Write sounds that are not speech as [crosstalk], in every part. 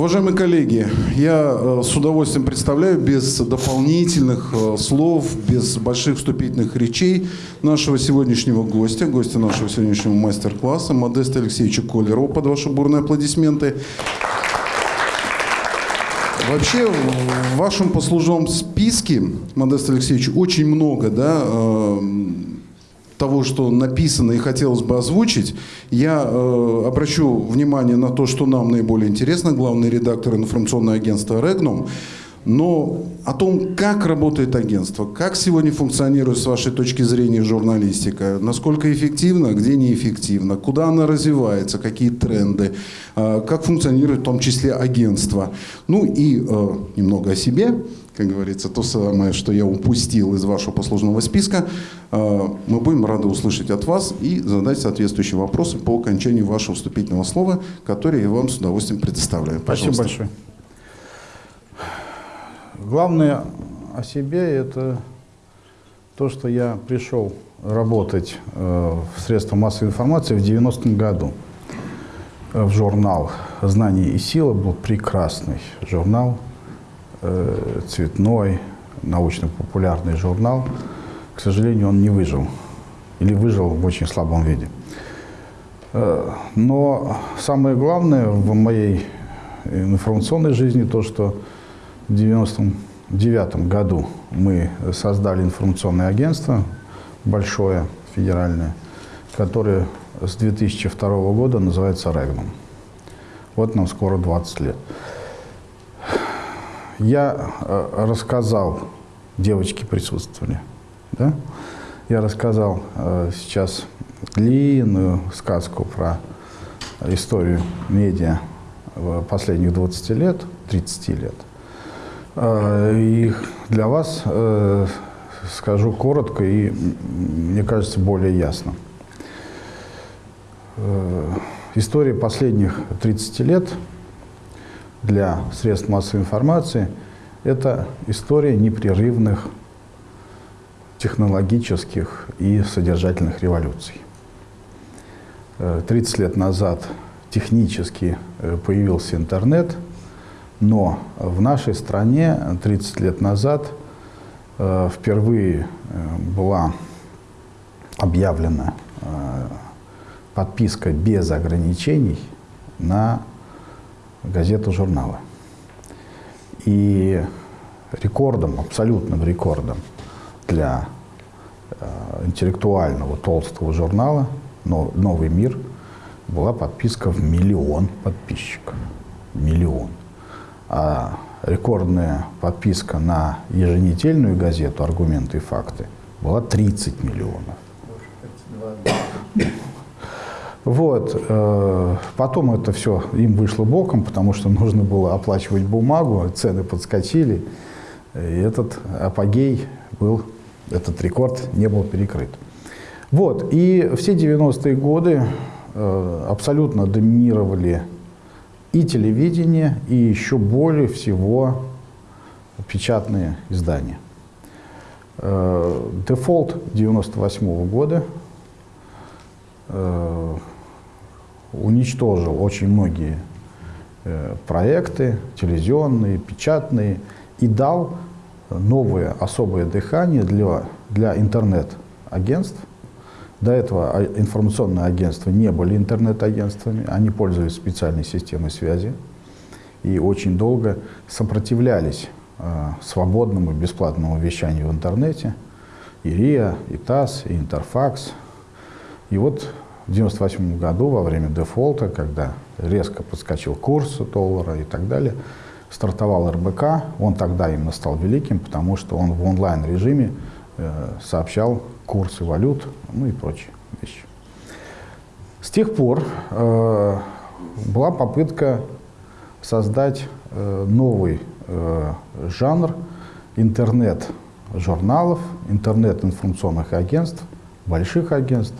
Уважаемые коллеги, я э, с удовольствием представляю без дополнительных э, слов, без больших вступительных речей нашего сегодняшнего гостя, гостя нашего сегодняшнего мастер-класса, Модеста Алексеевича Колерова, под ваши бурные аплодисменты. Вообще, в вашем послужном списке, Модест Алексеевич, очень много да, э, того, что написано и хотелось бы озвучить, я э, обращу внимание на то, что нам наиболее интересно, главный редактор информационного агентства «Регнум», но о том, как работает агентство, как сегодня функционирует с вашей точки зрения журналистика, насколько эффективно, где неэффективно, куда она развивается, какие тренды, э, как функционирует в том числе агентство. Ну и э, немного о себе как говорится, то самое, что я упустил из вашего послужного списка, э, мы будем рады услышать от вас и задать соответствующие вопросы по окончанию вашего вступительного слова, которое я вам с удовольствием предоставляю. Пожалуйста. Спасибо большое. Главное о себе – это то, что я пришел работать э, в средства массовой информации в 90-м году в журнал «Знание и сила» был прекрасный журнал – Э, цветной, научно-популярный журнал. К сожалению, он не выжил. Или выжил в очень слабом виде. Э, но самое главное в моей информационной жизни то, что в 1999 году мы создали информационное агентство, большое, федеральное, которое с 2002 года называется «Регнум». Вот нам скоро 20 лет. Я э, рассказал, девочки присутствовали, да? Я рассказал э, сейчас длинную сказку про историю медиа последних 20 лет, 30 лет. Э, и для вас скажу коротко и, мне кажется, более ясно. История последних 30 лет – для средств массовой информации – это история непрерывных технологических и содержательных революций. 30 э, лет назад технически э, появился интернет, но в нашей стране 30 лет назад э, впервые была объявлена подписка без ограничений на газету, журналы. И рекордом, абсолютным рекордом для э, интеллектуального толстого журнала «Новый мир» была подписка в миллион подписчиков. Миллион. А рекордная подписка на еженедельную газету «Аргументы и факты» была 30 миллионов. Вот. Э, потом это все им вышло боком, потому что [laughs] нужно было оплачивать бумагу, цены подскочили. И этот апогей был, этот рекорд не был перекрыт. Вот. И все 90-е годы э, абсолютно доминировали и телевидение, и еще более всего печатные издания. Э, дефолт 98 -го года уничтожил очень многие э, проекты, телевизионные, печатные, и дал новое особое дыхание для, для интернет-агентств. До этого а, информационные агентства не были интернет-агентствами, они пользовались специальной системой связи и очень долго сопротивлялись э, свободному бесплатному вещанию в интернете. И РИА, и ТАСС, и Интерфакс. И вот в 1998 году, во время дефолта, когда резко подскочил курс доллара и так далее, стартовал РБК. Он тогда именно стал великим, потому что он в онлайн-режиме э, сообщал курсы валют, ну и прочие вещи. С тех пор э, была попытка создать э, новый э, жанр интернет-журналов, интернет-информационных агентств, больших агентств.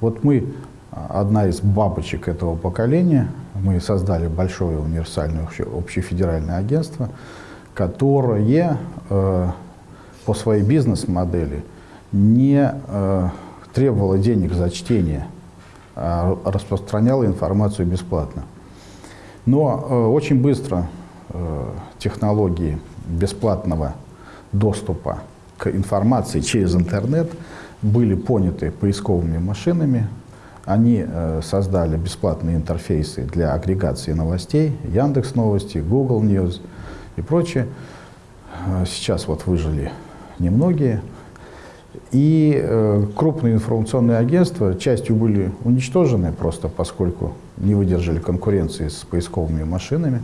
Вот мы одна из бабочек этого поколения. Мы создали большое универсальное общефедеральное агентство, которое э, по своей бизнес-модели не э, требовало денег за чтение, а распространяло информацию бесплатно. Но э, очень быстро э, технологии бесплатного доступа к информации через интернет были поняты поисковыми машинами. Они э, создали бесплатные интерфейсы для агрегации новостей, Яндекс Новости, Google News и прочее. Э, сейчас вот выжили немногие. И э, крупные информационные агентства частью были уничтожены просто поскольку не выдержали конкуренции с поисковыми машинами,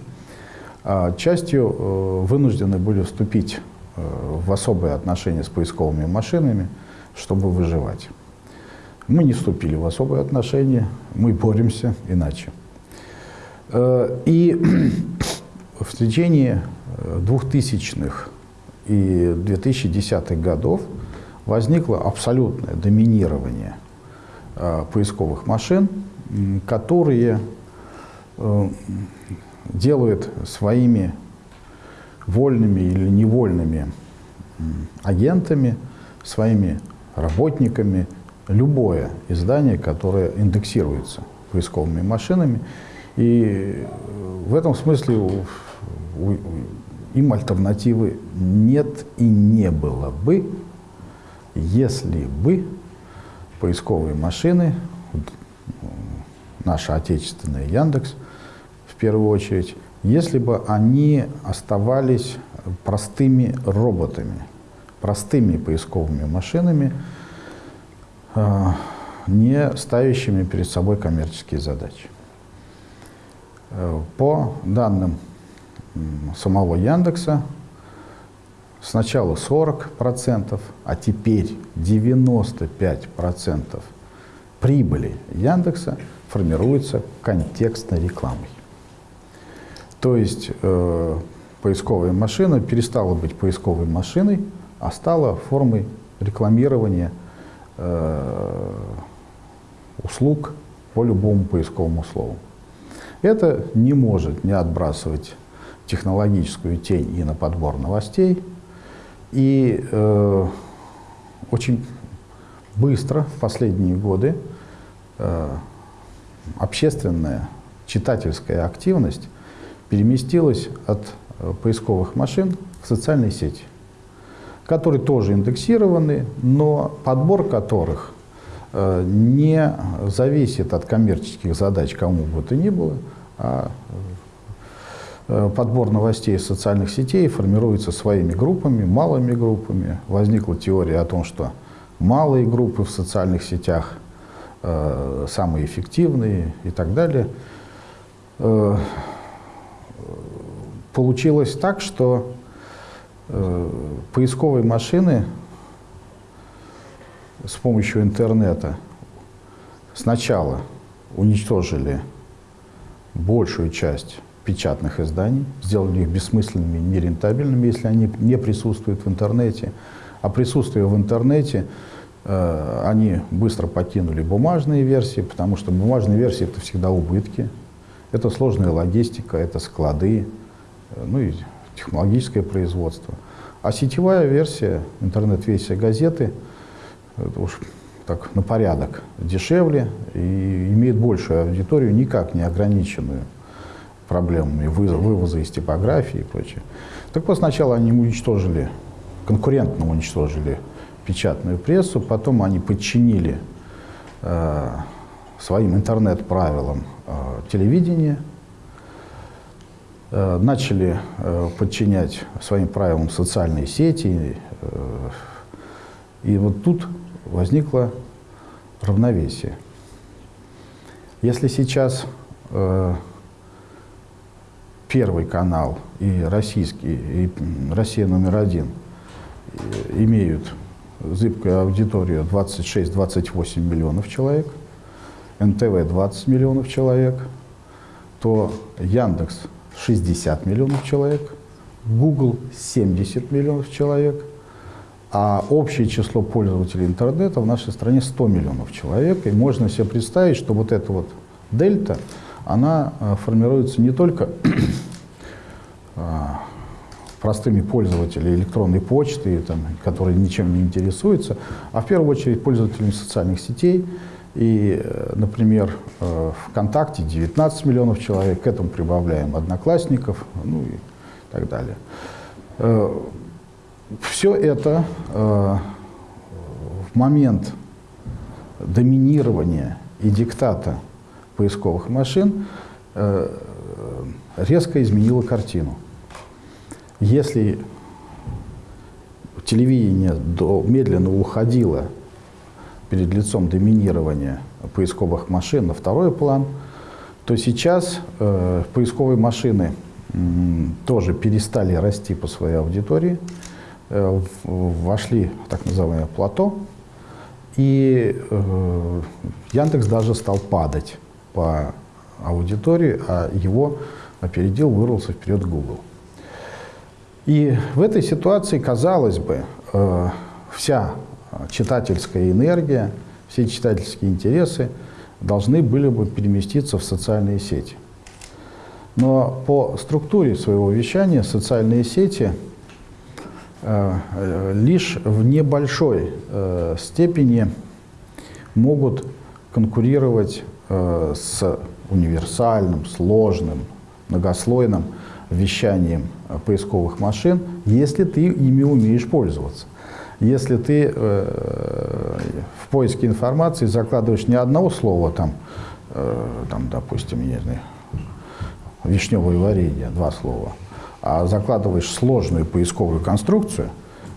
а частью вынуждены были вступить в особые отношения с поисковыми машинами, чтобы выживать. Мы не вступили в особые отношения, мы боремся иначе. Э, и [clears throat] в течение 2000-х и 2010-х годов возникло абсолютное доминирование э, поисковых машин, которые э, делают своими вольными или невольными агентами, своими работниками любое издание, которое индексируется поисковыми машинами. И в этом смысле у, у, им альтернативы нет и не было бы, если бы поисковые машины, наша отечественная Яндекс, в первую очередь, если бы они оставались простыми роботами, простыми поисковыми машинами, э, не ставящими перед собой коммерческие задачи. Э, по данным самого Яндекса, сначала 40%, а теперь 95% прибыли Яндекса формируется контекстной рекламой. То есть э, поисковая машина перестала быть поисковой машиной, а стала формой рекламирования э, услуг по любому поисковому слову. Это не может не отбрасывать технологическую тень и на подбор новостей, и э, очень быстро в последние годы э, общественная читательская активность переместилась от э, поисковых машин в социальные сети, которые тоже индексированы, но подбор которых э, не зависит от коммерческих задач кому бы то ни было, а Э, подбор новостей из социальных сетей формируется своими группами, малыми группами. Возникла теория о том, что малые группы в социальных сетях э, самые эффективные и так далее. Получилось так, что э, поисковые машины с помощью интернета сначала уничтожили большую часть печатных изданий, сделали их бессмысленными, нерентабельными, если они не присутствуют в интернете. А присутствие в интернете, э, они быстро покинули бумажные версии, потому что бумажные версии – это всегда убытки, это сложная логистика, это склады, э, ну и технологическое производство. А сетевая версия, интернет-версия газеты, это уж так на порядок дешевле и имеет большую аудиторию, никак не ограниченную проблемами вывоза из типографии и прочее. Так вот, сначала они уничтожили, конкурентно уничтожили печатную прессу, потом они подчинили э, своим интернет-правилам э, телевидение, начали э, подчинять своим правилам социальные сети. Э, и вот тут возникло равновесие. Если сейчас э, Первый канал и российский, и Россия номер один имеют зыбкую аудиторию 26-28 миллионов человек, НТВ 20 миллионов человек, то Яндекс 60 миллионов человек, Google 70 миллионов человек, а общее число пользователей интернета в нашей стране 100 миллионов человек. И можно себе представить, что вот эта вот дельта, она э, формируется не только а, простыми пользователями электронной почты, там, которые ничем не интересуются, а в первую очередь пользователями социальных сетей И, э, например, э, ВКонтакте 19 миллионов человек, к этому прибавляем одноклассников, ну и так далее. Э, Все это в момент доминирования и диктата поисковых машин резко изменило картину. Если телевидение медленно уходило перед лицом доминирования поисковых машин на второй план, то сейчас э, поисковые машины э, тоже перестали расти по своей аудитории, э, вошли в так называемое плато, и э, Яндекс даже стал падать по аудитории, а его опередил, вырвался вперед Google. И в этой ситуации, казалось бы, э, вся читательская энергия, все читательские интересы должны были бы переместиться в социальные сети. Но по структуре своего вещания социальные сети э, э, лишь в небольшой э, степени могут конкурировать с универсальным, сложным, многослойным вещанием поисковых машин, если ты ими умеешь пользоваться. Если ты э, в поиске информации закладываешь не одного слова, там, э, там допустим, не знаю, вишневое варенье, два слова, а закладываешь сложную поисковую конструкцию,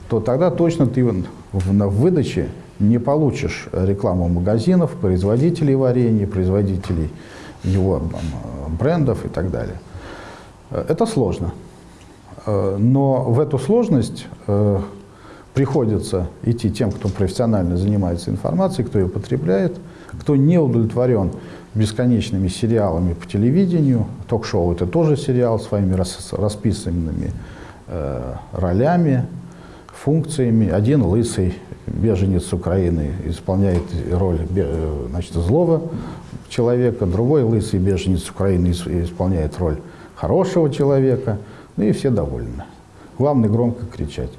то тогда точно ты в, в выдаче не получишь рекламу магазинов, производителей варенья, производителей его брендов и так далее. Это сложно. Э, но в эту сложность э, приходится идти тем, кто профессионально занимается информацией, кто ее потребляет, кто не удовлетворен бесконечными сериалами по телевидению. Ток-шоу – это тоже сериал своими расписанными э, ролями, функциями. Один лысый беженец Украины исполняет роль значит, злого человека, другой лысый беженец Украины исполняет роль хорошего человека, ну и все довольны. Главное громко кричать.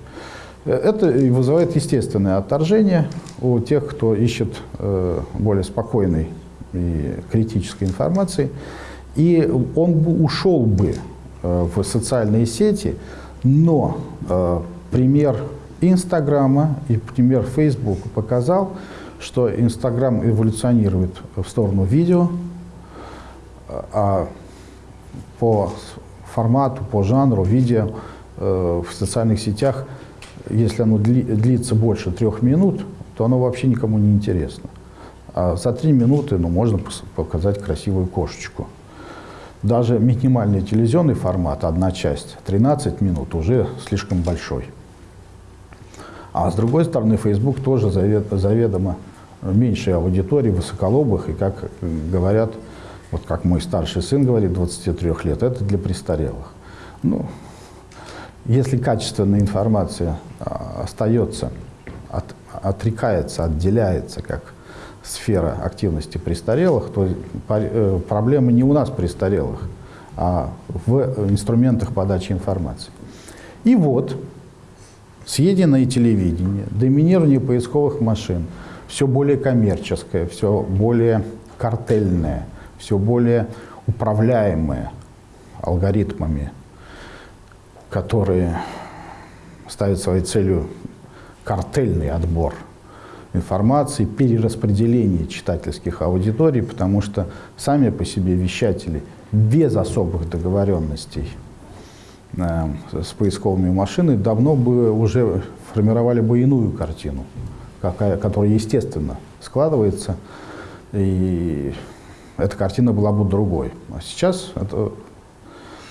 Это вызывает естественное отторжение у тех, кто ищет э, более спокойной и критической информации. И он бы ушел бы э, в социальные сети, но э, пример Инстаграма и пример Фейсбука показал, что Инстаграм эволюционирует в сторону видео, а по формату, по жанру видео в социальных сетях – если оно длится больше трех минут, то оно вообще никому не интересно. А за три минуты ну, можно показать красивую кошечку. Даже минимальный телевизионный формат, одна часть, 13 минут, уже слишком большой. А с другой стороны, Facebook тоже заведомо меньшей аудитории, высоколобых, и, как говорят, вот как мой старший сын говорит, 23 лет, это для престарелых. Ну, если качественная информация а, остается, от, отрекается, отделяется как сфера активности престарелых, то э, проблема не у нас престарелых, а в инструментах подачи информации. И вот съеденное телевидение, доминирование поисковых машин, все более коммерческое, все более картельное, все более управляемое алгоритмами которые ставят своей целью картельный отбор информации, перераспределение читательских аудиторий, потому что сами по себе вещатели без особых договоренностей э, с поисковыми машинами давно бы уже формировали бы иную картину, какая, которая естественно складывается, и эта картина была бы другой. А сейчас это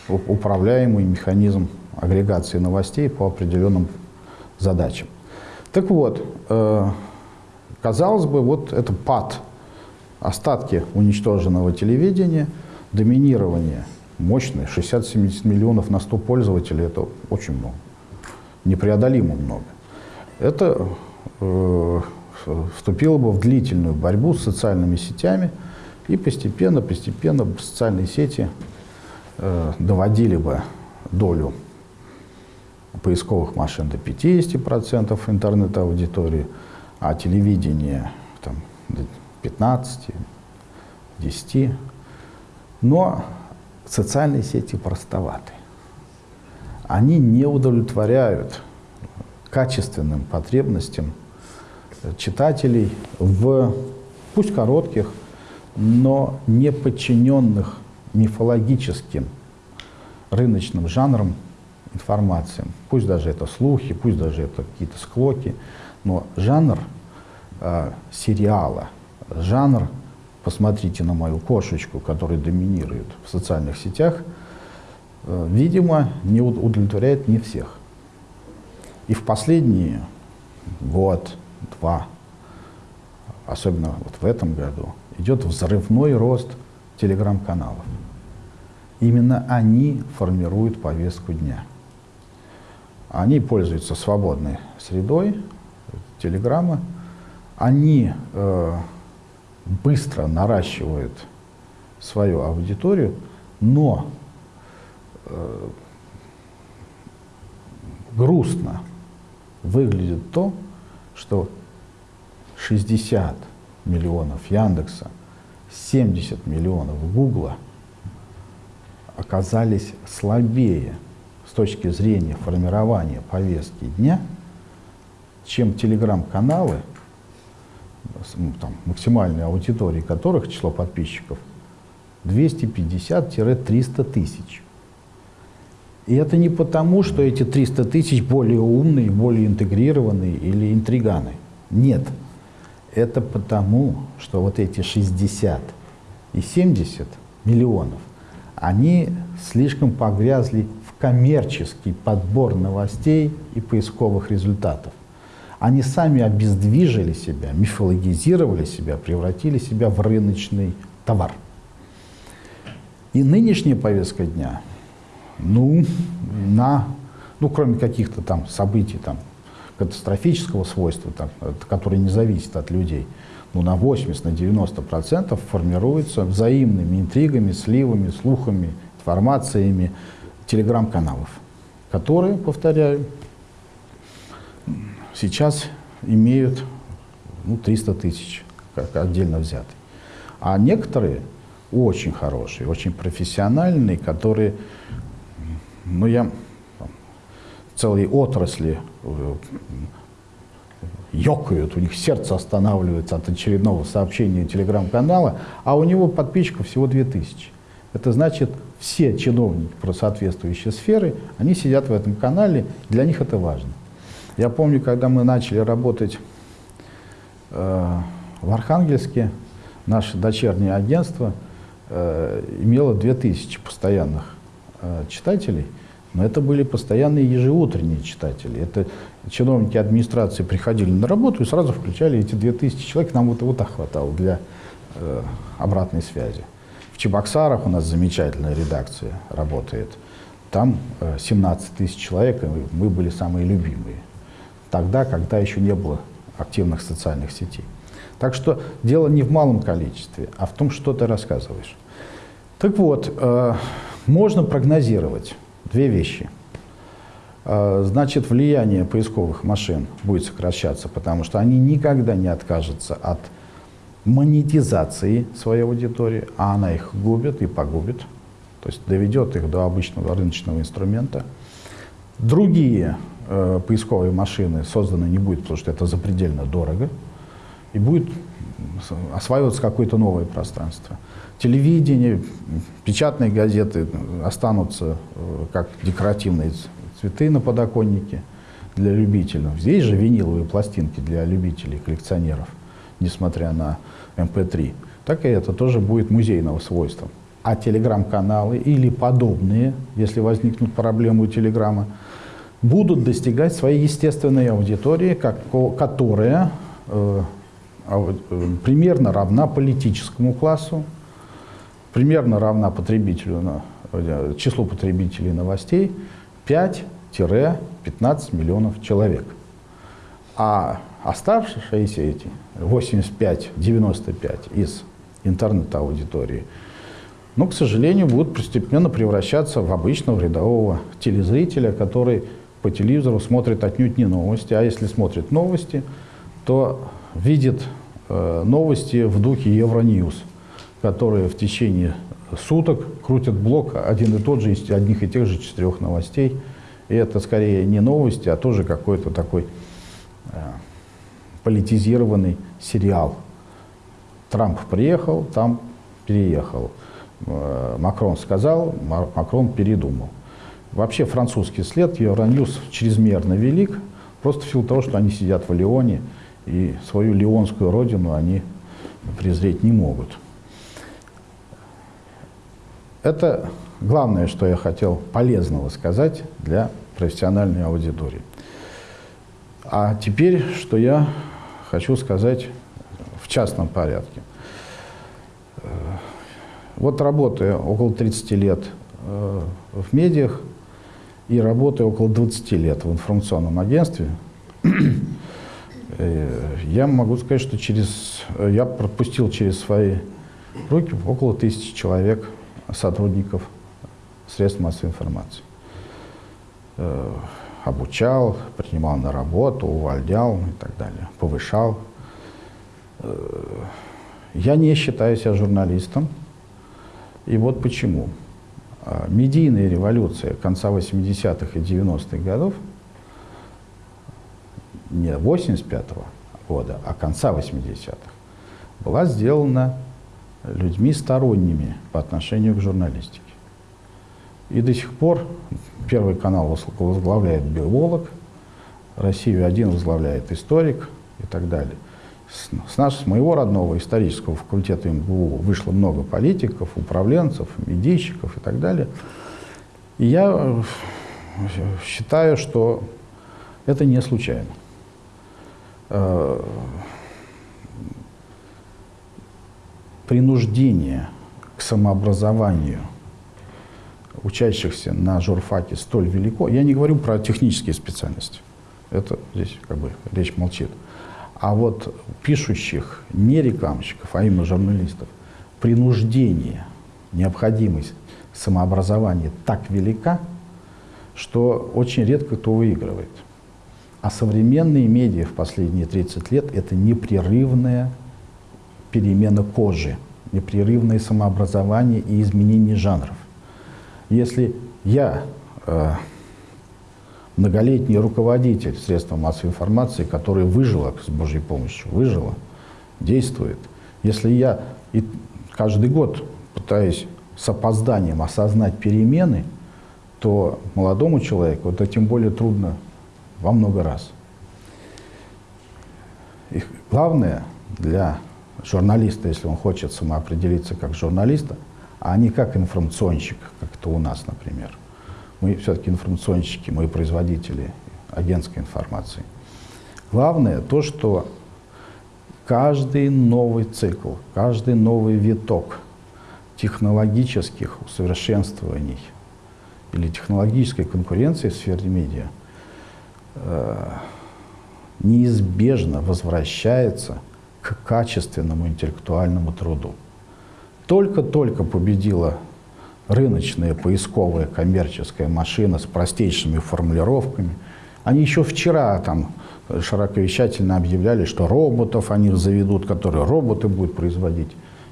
управляемый механизм агрегации новостей по определенным задачам. Так вот, э, казалось бы, вот это пад, остатки уничтоженного телевидения, доминирование мощное, 60-70 миллионов на 100 пользователей, это очень много, непреодолимо много. Это э, вступило бы в длительную борьбу с социальными сетями, и постепенно, постепенно социальные сети э, доводили бы долю поисковых машин до 50% интернет-аудитории, а телевидение там, до 15, 10. Но социальные сети простоваты. Они не удовлетворяют качественным потребностям читателей в, пусть коротких, но не подчиненных мифологическим рыночным жанрам информациям. Пусть даже это слухи, пусть даже это какие-то склоки, но жанр э, сериала, жанр «посмотрите на мою кошечку», который доминирует в социальных сетях, э, видимо, не удовлетворяет не всех. И в последние год, два, особенно вот в этом году, идет взрывной рост телеграм-каналов. Именно они формируют повестку дня. Они пользуются свободной средой, телеграмма. Они э, быстро наращивают свою аудиторию, но э, грустно выглядит то, что 60 миллионов Яндекса, 70 миллионов Гугла оказались слабее точки зрения формирования повестки дня, чем телеграм-каналы, ну, там, максимальной аудитории которых число подписчиков 250-300 тысяч. И это не потому, что эти 300 тысяч более умные, более интегрированные или интриганы. Нет. Это потому, что вот эти 60 и 70 миллионов, они слишком погрязли коммерческий подбор новостей и поисковых результатов. Они сами обездвижили себя, мифологизировали себя, превратили себя в рыночный товар. И нынешняя повестка дня – ну, на, ну, кроме каких-то там событий там, катастрофического свойства, там, которые не зависят от людей, ну, на 80, на 90 процентов формируется взаимными интригами, сливами, слухами, информациями телеграм-каналов, которые, повторяю, сейчас имеют ну, 300 тысяч, как отдельно взятые. А некоторые очень хорошие, очень профессиональные, которые но я целые отрасли э, ёкают, у них сердце останавливается от очередного сообщения телеграм-канала, а у него подписчиков всего 2000. Это значит, все чиновники про соответствующие сферы, они сидят в этом канале, для них это важно. Я помню, когда мы начали работать э, в Архангельске, наше дочернее агентство э, имело 2000 постоянных э, читателей, но это были постоянные ежеутренние читатели. Это чиновники администрации приходили на работу и сразу включали эти 2000 человек. Нам вот, вот так хватало для э, обратной связи. В Чебоксарах у нас замечательная редакция работает. Там э, 17 тысяч человек, и мы были самые любимые. Тогда, когда еще не было активных социальных сетей. Так что дело не в малом количестве, а в том, что ты рассказываешь. Так вот, э, можно прогнозировать Две вещи. А, значит, влияние поисковых машин будет сокращаться, потому что они никогда не откажутся от монетизации своей аудитории, а она их губит и погубит, то есть доведет их до обычного рыночного инструмента. Другие э, поисковые машины созданы не будет, потому что это запредельно дорого, и будет осваиваться какое-то новое пространство телевидение, печатные газеты останутся э, как декоративные цветы на подоконнике для любителей. Здесь же виниловые пластинки для любителей, коллекционеров, несмотря на MP3. Эм так и это тоже будет музейного свойства. А телеграм-каналы или подобные, если возникнут проблемы у телеграма, будут достигать своей естественной аудитории, как, которая э, э, примерно равна политическому классу, примерно равна потребителю, на, э, числу потребителей новостей 5-15 миллионов человек. А оставшиеся эти 85-95 из интернет-аудитории, ну, к сожалению, будут постепенно превращаться в обычного рядового телезрителя, который по телевизору смотрит отнюдь не новости, а если смотрит новости, то видит э, новости в духе Евроньюз, которые в течение суток крутят блок один и тот же, из одних и тех же четырех новостей. И это скорее не новости, а тоже какой-то такой э, политизированный сериал. Трамп приехал, там переехал. Э, Макрон сказал, Макрон передумал. Вообще французский след Евроньюз чрезмерно велик, просто в силу того, что они сидят в Лионе, и свою леонскую родину они презреть не могут. Это главное, что я хотел полезного сказать для профессиональной аудитории. А теперь, что я хочу сказать в частном порядке. Э, вот работая около 30 лет э, в медиах и работая около 20 лет в информационном агентстве, э, я могу сказать, что через, я пропустил через свои руки около тысячи человек сотрудников средств массовой информации. Обучал, принимал на работу, увольнял и так далее, повышал. Э, я не считаю себя журналистом. И вот почему. Э, медийная революция конца 80-х и 90-х годов, не 85-го года, а конца 80-х, была сделана людьми сторонними по отношению к журналистике. И до сих пор Первый канал возглавляет биолог, Россию-1 возглавляет историк и так далее. С, с, нас, с моего родного исторического факультета МГУ вышло много политиков, управленцев, медийщиков и так далее. И я э, считаю, что это не случайно. Э, принуждение к самообразованию учащихся на журфаке столь велико, я не говорю про технические специальности, это здесь как бы речь молчит, а вот пишущих не рекламщиков, а именно журналистов, принуждение, необходимость самообразования так велика, что очень редко кто выигрывает. А современные медиа в последние 30 лет – это непрерывная перемена кожи, непрерывное самообразование и изменение жанров. Если я, э, многолетний руководитель средств массовой информации, который выжила с Божьей помощью, выжила, действует, если я и каждый год пытаюсь с опозданием осознать перемены, то молодому человеку это тем более трудно во много раз. И главное для журналиста, если он хочет самоопределиться как журналиста, а не как информационщик, как это у нас, например. Мы все-таки информационщики, мы производители агентской информации. Главное то, что каждый новый цикл, каждый новый виток технологических усовершенствований или технологической конкуренции в сфере медиа э, неизбежно возвращается к качественному интеллектуальному труду. Только-только победила рыночная поисковая коммерческая машина с простейшими формулировками. Они еще вчера там широковещательно объявляли, что роботов они заведут, которые роботы будут производить.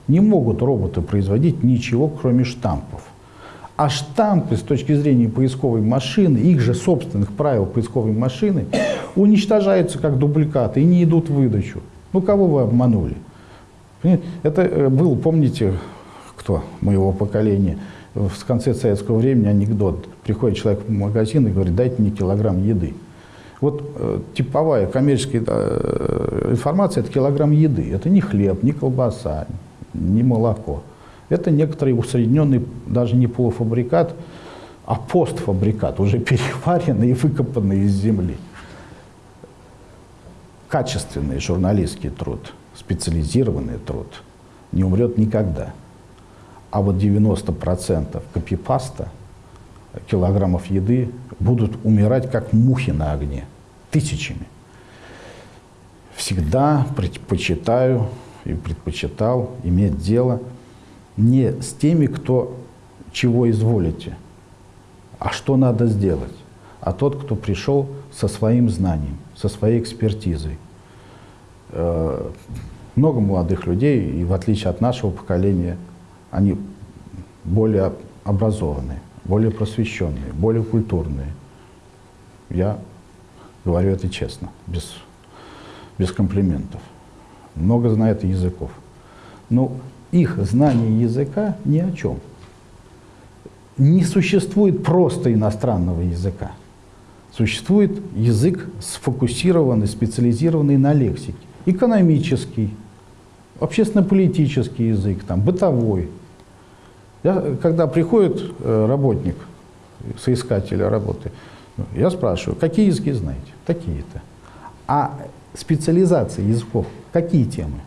Не могут роботы производить ничего, кроме штампов. А штампы с точки зрения поисковой машины, их же собственных правил поисковой машины, [coughs] уничтожаются как дубликаты и не идут в выдачу. Ну, кого вы обманули? Это э, был, помните, кто моего поколения, в конце советского времени анекдот. Приходит человек в магазин и говорит, дайте мне килограмм еды. Вот э, типовая коммерческая э, информация – это килограмм еды. Это не хлеб, не колбаса, не молоко. Это некоторый усредненный, даже не полуфабрикат, а постфабрикат, уже [laughs] переваренный и выкопанный из земли качественный журналистский труд, специализированный труд не умрет никогда. А вот 90% копипаста, килограммов еды будут умирать как мухи на огне, тысячами. Всегда предпочитаю и предпочитал иметь дело не с теми, кто чего изволите, а что надо сделать, а тот, кто пришел со своим знанием, со своей экспертизой. Э, много молодых людей, и в отличие от нашего поколения, они более образованные, более просвещенные, более культурные. Я говорю это честно, без, без комплиментов. Много знают языков. Но их знание языка ни о чем. Не существует просто иностранного языка. Существует язык сфокусированный, специализированный на лексике. Экономический, общественно-политический язык, там, бытовой. Я, когда приходит э, работник, соискатель работы, я спрашиваю, какие языки знаете? Такие-то. А специализация языков, какие темы?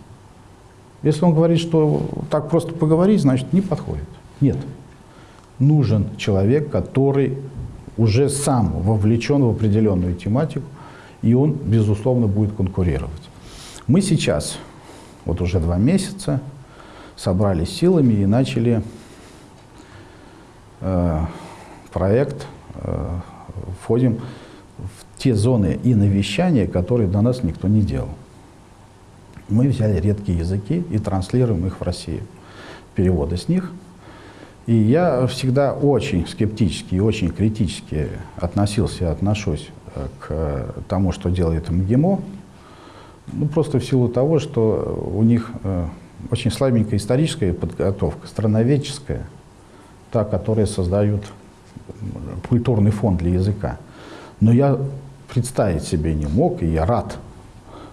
Если он говорит, что так просто поговорить, значит, не подходит. Нет. Нужен человек, который уже сам вовлечен в определенную тематику, и он, безусловно, будет конкурировать. Мы сейчас, вот уже два месяца, собрались силами и начали э, проект, э, входим в те зоны и навещания, которые до нас никто не делал. Мы взяли редкие языки и транслируем их в Россию. Переводы с них – и я всегда очень скептически и очень критически относился и отношусь э, к тому, что делает МГИМО, ну, просто в силу того, что у них э, очень слабенькая историческая подготовка, страноведческая, та, которая создает культурный фон для языка. Но я представить себе не мог, и я рад,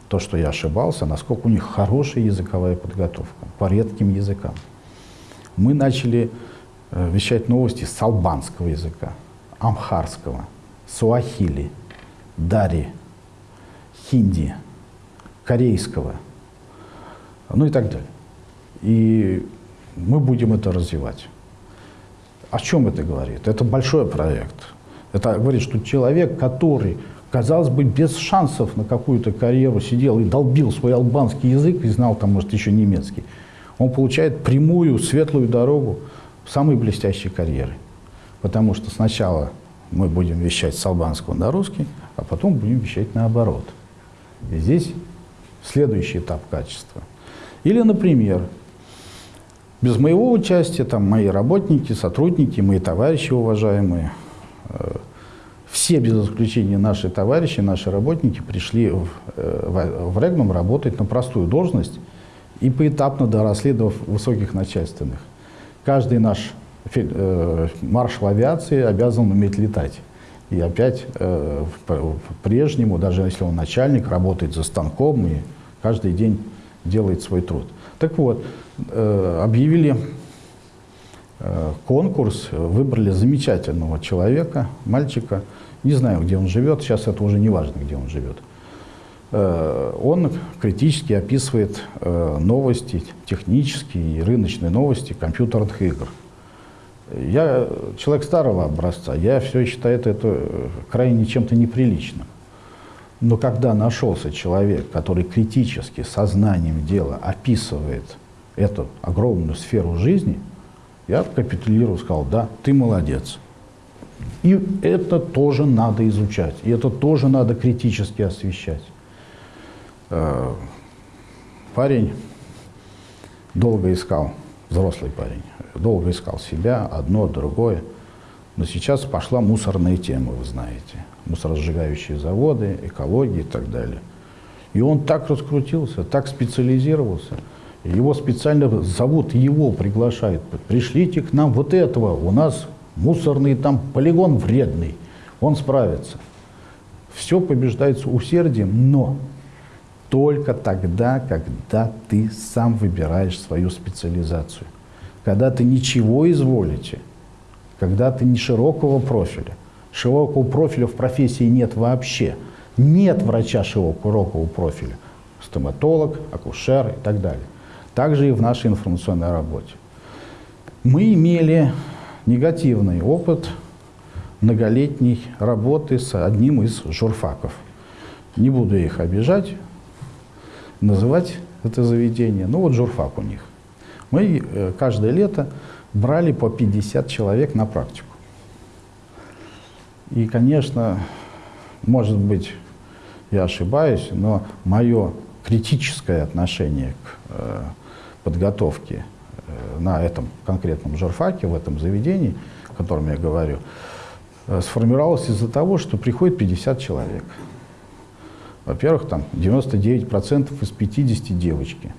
то, что я ошибался, насколько у них хорошая языковая подготовка по редким языкам. Мы начали Э, вещать новости с албанского языка, амхарского, суахили, дари, хинди, корейского, ну и так далее. И мы будем это развивать. О чем это говорит? Это большой проект. Это говорит, что человек, который, казалось бы, без шансов на какую-то карьеру сидел и долбил свой албанский язык и знал там, может, еще немецкий, он получает прямую, светлую дорогу самой блестящей карьеры. Потому что сначала мы будем вещать с албанского на русский, а потом будем вещать наоборот. И здесь следующий этап качества. Или, например, без моего участия, там мои работники, сотрудники, мои товарищи уважаемые, э, все без исключения наши товарищи, наши работники пришли в, э, в Регнум работать на простую должность и поэтапно доросли до высоких начальственных каждый наш э, маршал авиации обязан уметь летать. И опять э, по-прежнему, даже если он начальник, работает за станком и каждый день делает свой труд. Так вот, э, объявили э, конкурс, выбрали замечательного человека, мальчика. Не знаю, где он живет, сейчас это уже не важно, где он живет. Э, он критически описывает новости, технические и рыночные новости компьютерных игр. Я человек старого образца, я все считаю это крайне чем-то неприличным. Но когда нашелся человек, который критически, сознанием дела описывает эту огромную сферу жизни, я капитулировал, сказал, да, ты молодец. И это тоже надо изучать, и это тоже надо критически освещать. Э, парень долго искал, взрослый парень, долго искал себя, одно, другое. Но сейчас пошла мусорная тема, вы знаете. Мусоросжигающие заводы, экология и так далее. И он так раскрутился, так специализировался. Его специально зовут, его приглашают. Пришлите к нам вот этого, у нас мусорный там полигон вредный, он справится. Все побеждается усердием, но только тогда, когда ты сам выбираешь свою специализацию. Когда ты ничего изволите, когда ты не широкого профиля. Широкого профиля в профессии нет вообще. Нет врача широкого профиля. Стоматолог, акушер и так далее. Также и в нашей информационной работе. Мы имели негативный опыт многолетней работы с одним из журфаков. Не буду их обижать, называть это заведение. Ну вот журфак у них. Мы э, каждое лето брали по 50 человек на практику. И, конечно, может быть, я ошибаюсь, но мое критическое отношение к э, подготовке э, на этом конкретном журфаке, в этом заведении, о котором я говорю, э, сформировалось из-за того, что приходит 50 человек. Во-первых, там 99% из 50 девочки.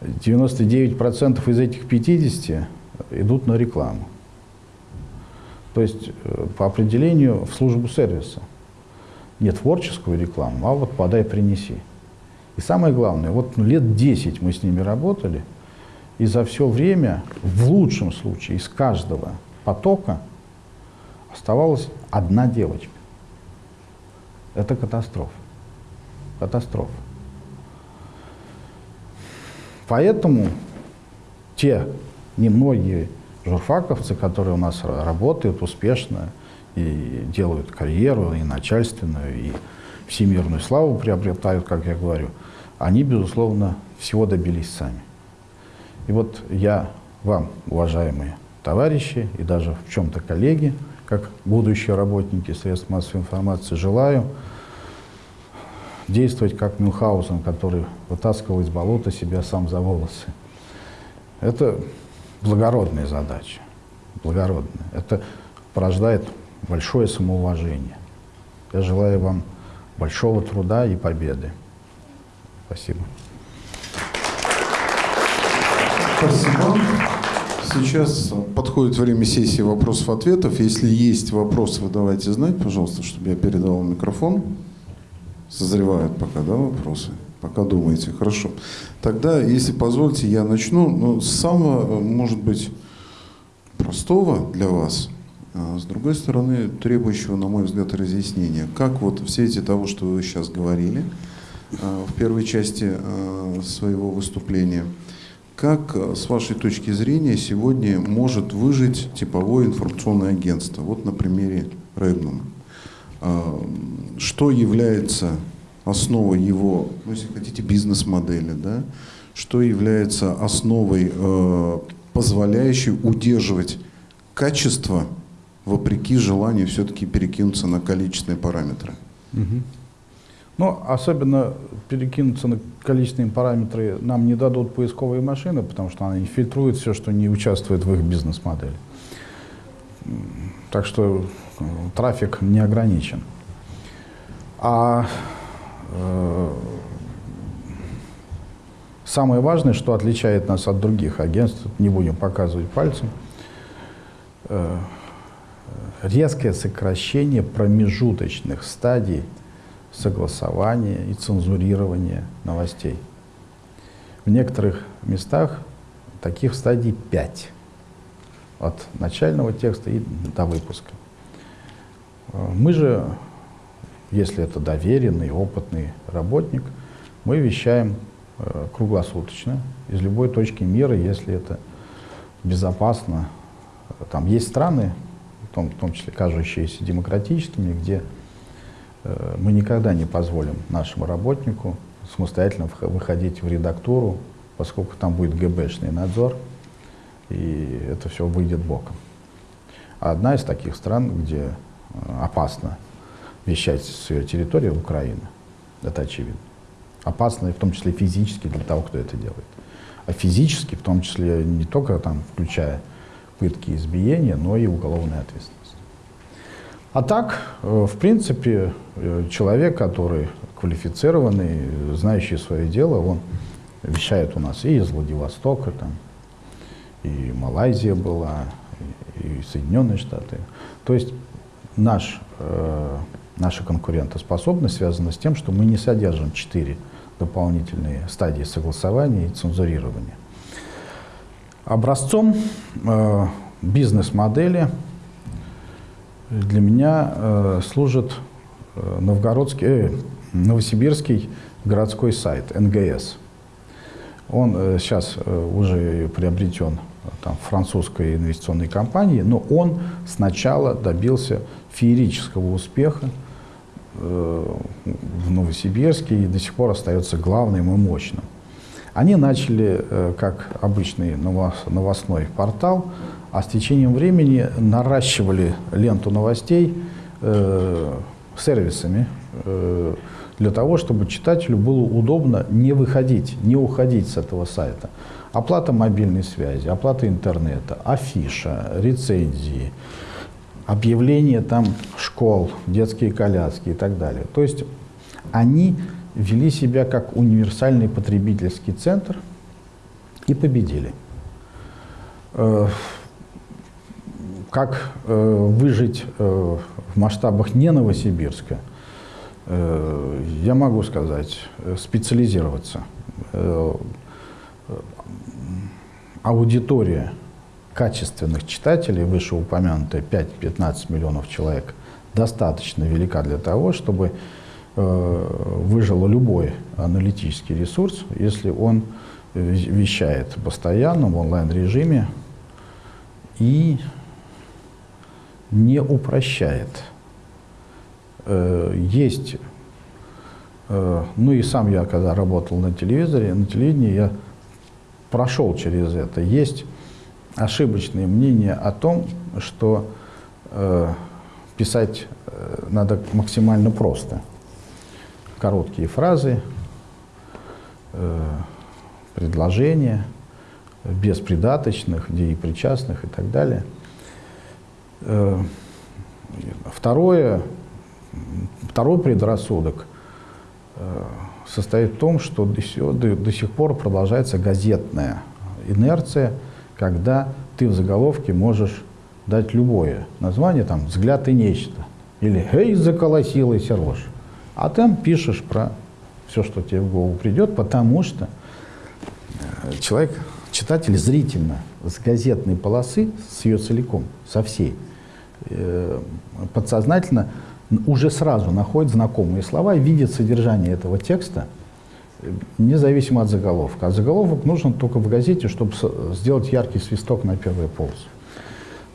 99% из этих 50 идут на рекламу. То есть э, по определению в службу сервиса. Не творческую рекламу, а вот подай, принеси. И самое главное, вот ну, лет 10 мы с ними работали, и за все время, в лучшем случае, из каждого потока оставалась одна девочка. Это катастрофа. Катастрофа. Поэтому те немногие журфаковцы, которые у нас работают успешно и делают карьеру, и начальственную, и всемирную славу приобретают, как я говорю, они, безусловно, всего добились сами. И вот я вам, уважаемые товарищи и даже в чем-то коллеги, как будущие работники средств массовой информации, желаю действовать как Мюнхгаузен, который вытаскивал из болота себя сам за волосы. Это благородная задача, благородная. Это порождает большое самоуважение. Я желаю вам большого труда и победы. Спасибо. Спасибо. Сейчас подходит время сессии вопросов-ответов. Если есть вопросы, вы давайте знать, пожалуйста, чтобы я передал микрофон. Созревают пока, да, вопросы? Пока думаете. Хорошо. Тогда, если позволите, я начну ну, с самого, может быть, простого для вас, а с другой стороны, требующего, на мой взгляд, разъяснения. Как вот все эти того, что вы сейчас говорили а, в первой части а, своего выступления, как, с вашей точки зрения, сегодня может выжить типовое информационное агентство? Вот на примере Регнума. Что является основой его, ну, если хотите, бизнес-модели, да? что является основой, э, позволяющей удерживать качество вопреки желанию все-таки перекинуться на количественные параметры. Угу. Ну, особенно перекинуться на количественные параметры нам не дадут поисковые машины, потому что они фильтруют все, что не участвует в их бизнес-модели. Так что э, трафик не ограничен. А самое важное, что отличает нас от других агентств, не будем показывать пальцем, э, резкое сокращение промежуточных стадий согласования и цензурирования новостей. В некоторых местах таких стадий 5 от начального текста и до выпуска. Мы же, если это доверенный, опытный работник, мы вещаем э, круглосуточно из любой точки мира, если это безопасно. Там есть страны, в том, в том числе кажущиеся демократическими, где э, мы никогда не позволим нашему работнику самостоятельно выходить в редактуру, поскольку там будет ГБшный надзор, и это все выйдет боком. А одна из таких стран, где э, опасно вещать с ее территории, Украина. Это очевидно. Опасно, в том числе физически для того, кто это делает. А физически, в том числе не только там, включая пытки и избиения, но и уголовная ответственность. А так, э, в принципе, э, человек, который квалифицированный, знающий свое дело, он вещает у нас и из Владивостока, там, и Малайзия была, и Соединенные Штаты. То есть наш, э, наша конкурентоспособность связана с тем, что мы не содержим четыре дополнительные стадии согласования и цензурирования. Образцом э, бизнес-модели для меня э, служит э, новгородский, э, новосибирский городской сайт НГС. Он э, сейчас э, уже приобретен э, там, французской инвестиционной компанией, но он сначала добился феерического успеха в Новосибирске и до сих пор остается главным и мощным. Они начали э, как обычный новостной портал, а с течением времени наращивали ленту новостей э, сервисами, для того, чтобы читателю было удобно не выходить, не уходить с этого сайта. Оплата мобильной связи, оплата интернета, афиша, рецензии, объявления там школ, детские коляски и так далее. То есть они вели себя как универсальный потребительский центр и победили. Э, как э, выжить э, в масштабах не Новосибирска, я могу сказать, специализироваться. Аудитория качественных читателей, вышеупомянутая 5-15 миллионов человек, достаточно велика для того, чтобы выжил любой аналитический ресурс, если он вещает постоянно в онлайн-режиме и не упрощает. Э, есть, э, ну и сам я, когда работал на телевизоре, на телевидении, я прошел через это. Есть ошибочные мнения о том, что э, писать надо максимально просто. Короткие фразы, предложения, без придаточных, деепричастных и так далее. Э, второе, второй предрассудок э, состоит в том, что до до, до сих пор продолжается газетная инерция, когда ты в заголовке можешь дать любое название, там «Взгляд и нечто» или «Эй, заколосилась рожь». А там пишешь про все, что тебе в голову придет, потому что человек, читатель зрительно с газетной полосы, с ее целиком, со всей, э, подсознательно уже сразу находит знакомые слова видит содержание этого текста, независимо от заголовка. А заголовок нужен только в газете, чтобы сделать яркий свисток на первый полос.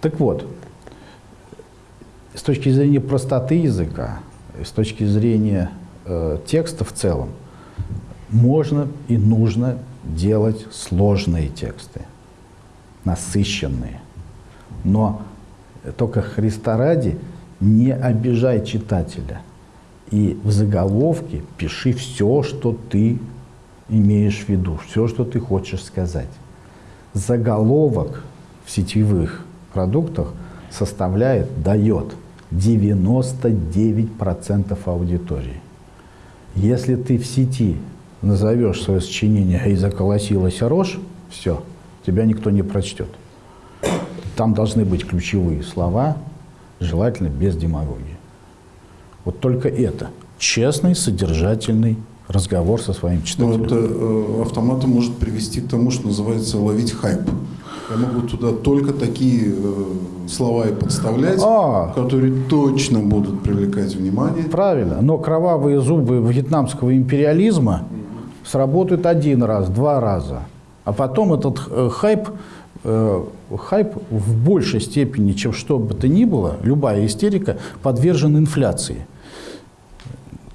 Так вот, с точки зрения простоты языка, с точки зрения э, текста в целом, можно и нужно делать сложные тексты, насыщенные. Но только Христа ради не обижай читателя. И в заголовке пиши все, что ты имеешь в виду, все, что ты хочешь сказать. Заголовок в сетевых продуктах составляет, дает 99% аудитории. Если ты в сети назовешь свое сочинение «И заколосилась рожь», все, тебя никто не прочтет. Там должны быть ключевые слова, желательно без демагогии. Вот только это. Честный, содержательный разговор со своим читателем. Но это э, автоматом может привести к тому, что называется ловить хайп. Я могу туда только такие э, слова и подставлять, а, которые точно будут привлекать внимание. Правильно, но кровавые зубы вьетнамского империализма сработают один раз, два раза. А потом этот э, хайп, э, хайп в большей степени, чем что бы то ни было, любая истерика, подвержен инфляции.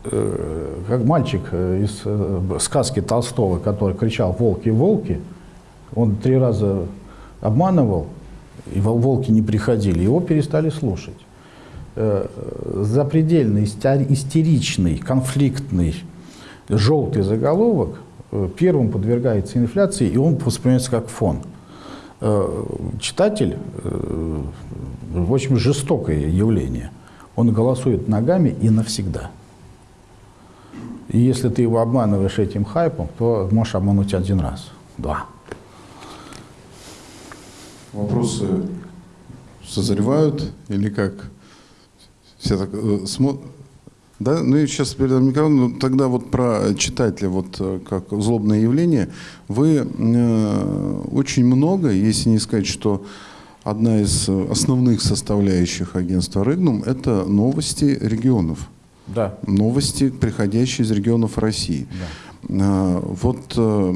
Э, как мальчик э, из э, сказки Толстого, который кричал «волки, волки», он три раза обманывал, и волки не приходили, его перестали слушать. Запредельно истеричный, конфликтный, желтый заголовок первым подвергается инфляции, и он воспринимается как фон. Читатель, в общем, жестокое явление. Он голосует ногами и навсегда. И если ты его обманываешь этим хайпом, то можешь обмануть один раз, два. Вопросы созревают или как? Все так смотрят. Да, ну и сейчас перед микрофоном, ну, тогда вот про читателя, вот э, как злобное явление, вы э, очень много, если не сказать, что одна из основных составляющих агентства «Рыгнум» – это новости регионов. Да. Новости, приходящие из регионов России. Да. Э, вот э,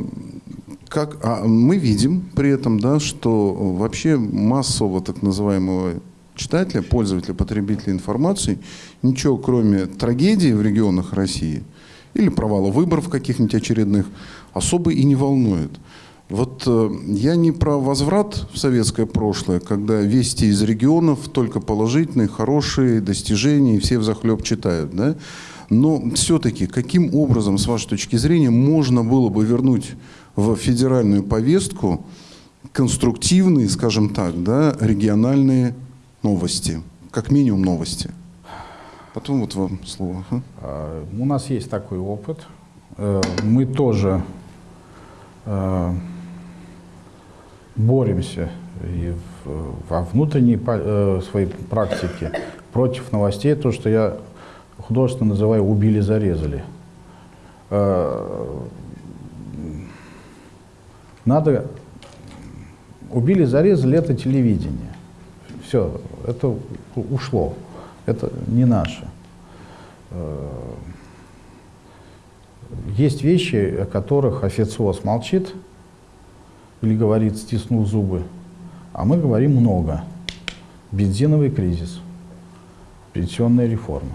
как, а мы видим при этом, да, что вообще массового так называемого читателя, пользователя, потребителя информации ничего кроме трагедии в регионах России или провала выборов каких-нибудь очередных особо и не волнует. Вот э, я не про возврат в советское прошлое, когда вести из регионов только положительные, хорошие достижения, и все взахлеб читают, да? Но все-таки каким образом, с вашей точки зрения, можно было бы вернуть в федеральную повестку конструктивные, скажем так, да, региональные новости, как минимум новости? Потом вот вам слово. А? У нас есть такой опыт. Э, мы тоже э, боремся и во внутренней э, своей практике против новостей, то, что я художественно называю «убили-зарезали». Надо... Убили-зарезали – это телевидение. Все, это ушло. Это не наше. Есть вещи, о которых официоз молчит или говорит, стиснул зубы, а мы говорим много. Бензиновый кризис, пенсионная реформа.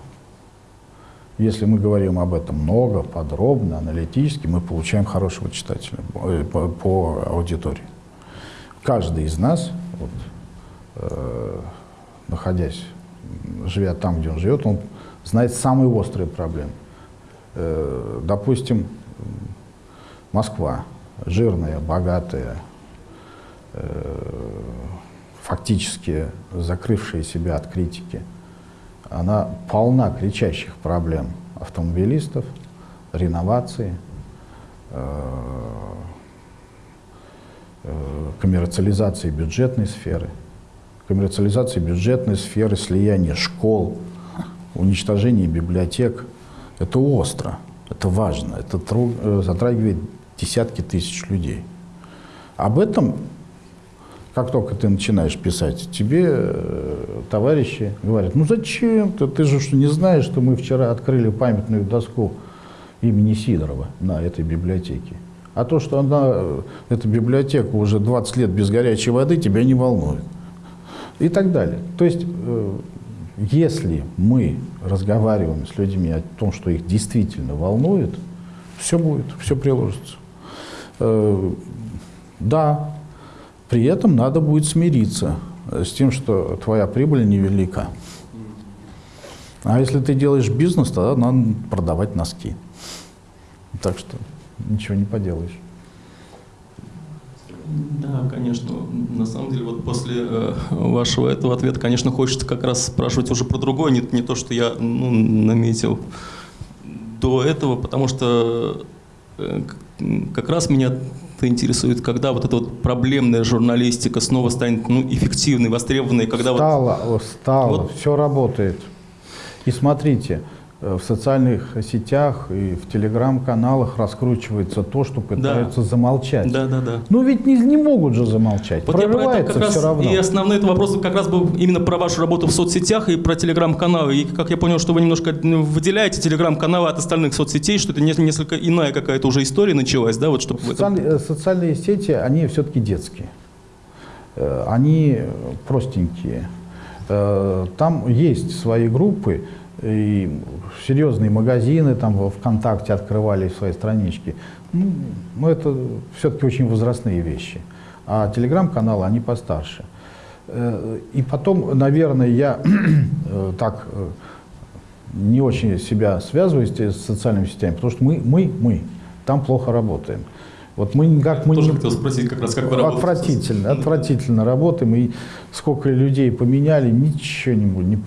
Если мы говорим об этом много, подробно, аналитически, мы получаем хорошего читателя э, по, по аудитории. Каждый из нас, вот, э, находясь, живя там, где он живет, он знает самые острые проблемы. Э, допустим, Москва, жирная, богатая, э, фактически закрывшая себя от критики, она полна кричащих проблем автомобилистов, реновации, э, коммерциализации бюджетной сферы, коммерциализации бюджетной сферы, слияния школ, уничтожения библиотек – это остро, это важно, это э, затрагивает десятки тысяч людей. Об этом, как только ты начинаешь писать, тебе э, товарищи говорят, ну зачем ты, ты же что, не знаешь, что мы вчера открыли памятную доску имени Сидорова на этой библиотеке. А то, что она, э, эта библиотека уже 20 лет без горячей воды, тебя не волнует. И так далее. То есть если мы разговариваем с людьми о том, что их действительно волнует, все будет, все приложится. Э, да, при этом надо будет смириться с тем, что твоя прибыль невелика. А если ты делаешь бизнес, тогда надо продавать носки. Так что ничего не поделаешь. Да, конечно. На самом деле, вот после э, вашего этого ответа, конечно, хочется как раз спрашивать уже про другое, не, не то, что я ну, наметил до этого, потому что э, как раз меня это интересует, когда вот эта вот проблемная журналистика снова станет ну, эффективной, востребованной, когда стало, вот... Стало, вот, все работает. И смотрите, в социальных сетях и в телеграм-каналах раскручивается то, что пытаются да. замолчать. Да, да, да. Ну ведь не, не могут же замолчать. Вот Прорывается я все равно. И основной это вопрос как раз был именно про вашу работу в соцсетях и про телеграм-каналы. И как я понял, что вы немножко ну, выделяете телеграм-каналы от остальных соцсетей, что это несколько иная какая-то уже история началась, да? Вот, чтобы социальные, этом... социальные сети, они все-таки детские. Э, они простенькие. Э, там есть свои группы, и серьезные магазины там ВКонтакте открывали свои странички. Ну, ну это все-таки очень возрастные вещи. А телеграм-каналы, они постарше. Э, и потом, наверное, я [clears throat] э, так э, не очень себя связываю с социальными сетями, потому что мы, мы, мы там плохо работаем. Вот мы никак мы тоже не... хотел спросить как раз, как вы работаете. Отвратительно, отвратительно работаем. И сколько людей поменяли, ничего не, не,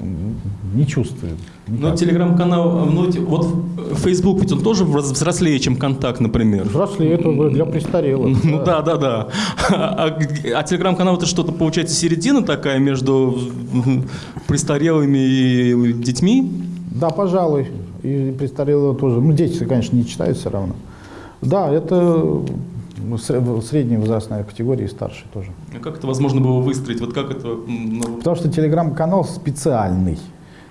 не чувствуем. Ну, телеграм-канал, ну, вот Facebook ведь он тоже взрослее, чем Контакт, например. Взрослее, это для престарелых. [laughs] Ну да, да, да. А, а телеграм-канал это что-то, получается, середина такая между престарелыми и детьми? Да, пожалуй. И престарелые тоже. Ну, дети, конечно, не читают все равно. Да, это средняя возрастная категория и старше тоже. А как это возможно было выстроить? Вот как это? Ну... Потому что телеграм-канал специальный,